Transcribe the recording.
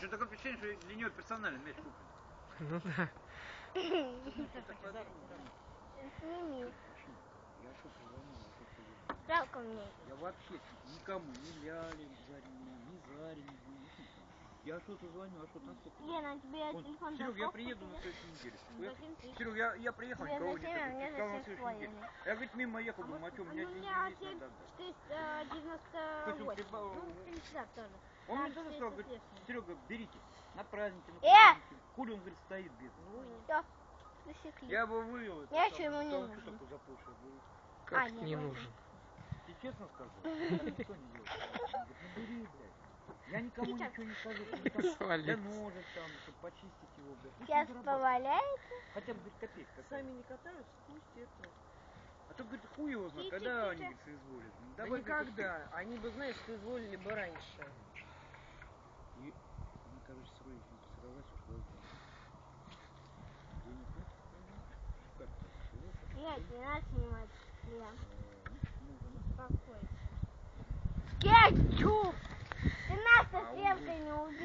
Что такое впечатление, что для нее персонально мяч куплен. Ну да. Сними. Я что позвонил? Жалко мне. Я вообще никому, ни Ляли, Заре, ни Гуне, никому. Я что-то звоню, а что там сколько? Лена, тебе телефон Серег, я приеду на следующей неделе. Ну, Я-? Серег, я, я приехал, никого мне Сказал на. Я, говорит, мимо ехал, думаю, а что, у меня у деньги меня есть, надо отдать. 498. Хоть он прибавил, Ну, 50 тоже. Он Да, мне тоже сказал, 400 говорит. Серега, берите, на праздники, на Э! праздники. Хули он, говорит, стоит без. Засекли. Я бы вывел это. Я чё ему не нужен? что был. Как А, не нужен. Тебе честно скажу, никто не делает. Он говорит, ну бери, блядь. Я никому Сейчас. ничего не скажу, там ножек там, чтобы почистить его, блядь. Сейчас поваляется. Хотя бы, говорит, копейка какая. Сами не катаются, пусть это. А то, говорит, хуй его знает, когда они, соизволят. Ну, Да давай, говорит, никогда. Они бы, знаешь, соизволили бы раньше. И они, короче, сроить, сорвалась, ушла из дома. Денег нет? Не надо снимать. Я. Мужа, Какой? Кетчуп! Ты